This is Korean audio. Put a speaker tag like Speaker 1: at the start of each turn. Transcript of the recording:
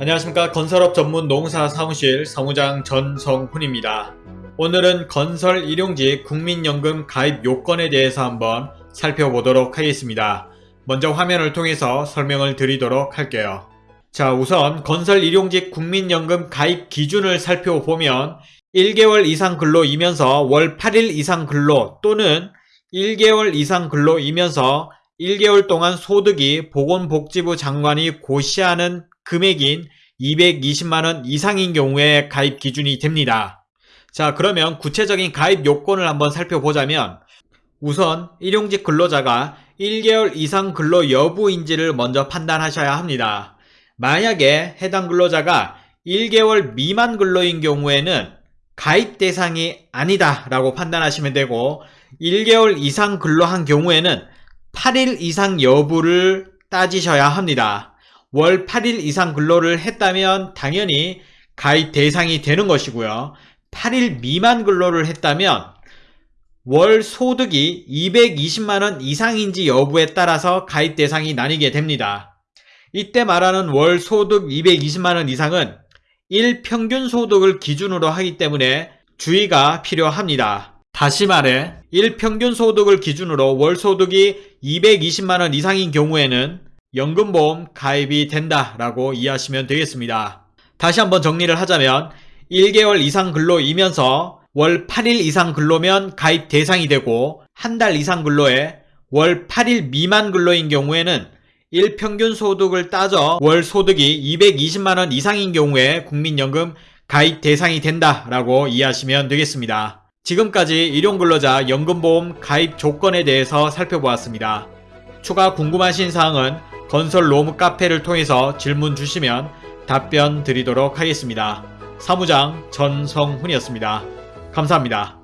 Speaker 1: 안녕하십니까 건설업 전문 농사 사무실 사무장 전성훈입니다. 오늘은 건설 일용직 국민연금 가입 요건에 대해서 한번 살펴보도록 하겠습니다. 먼저 화면을 통해서 설명을 드리도록 할게요. 자 우선 건설 일용직 국민연금 가입 기준을 살펴보면 1개월 이상 근로이면서 월 8일 이상 근로 또는 1개월 이상 근로이면서 1개월 동안 소득이 보건복지부 장관이 고시하는 금액인 220만원 이상인 경우에 가입 기준이 됩니다. 자 그러면 구체적인 가입 요건을 한번 살펴보자면 우선 일용직 근로자가 1개월 이상 근로 여부인지를 먼저 판단하셔야 합니다. 만약에 해당 근로자가 1개월 미만 근로인 경우에는 가입 대상이 아니다 라고 판단하시면 되고 1개월 이상 근로한 경우에는 8일 이상 여부를 따지셔야 합니다. 월 8일 이상 근로를 했다면 당연히 가입 대상이 되는 것이고요. 8일 미만 근로를 했다면 월 소득이 220만원 이상인지 여부에 따라서 가입 대상이 나뉘게 됩니다. 이때 말하는 월 소득 220만원 이상은 일평균 소득을 기준으로 하기 때문에 주의가 필요합니다. 다시 말해 일평균 소득을 기준으로 월 소득이 220만원 이상인 경우에는 연금보험 가입이 된다라고 이해하시면 되겠습니다. 다시 한번 정리를 하자면 1개월 이상 근로이면서 월 8일 이상 근로면 가입 대상이 되고 한 달 이상 근로에 월 8일 미만 근로인 경우에는 일평균 소득을 따져 월 소득이 220만원 이상인 경우에 국민연금 가입 대상이 된다라고 이해하시면 되겠습니다. 지금까지 일용근로자 연금보험 가입 조건에 대해서 살펴보았습니다. 추가 궁금하신 사항은 건설 로무 카페를 통해서 질문 주시면 답변 드리도록 하겠습니다. 사무장 전성훈이었습니다. 감사합니다.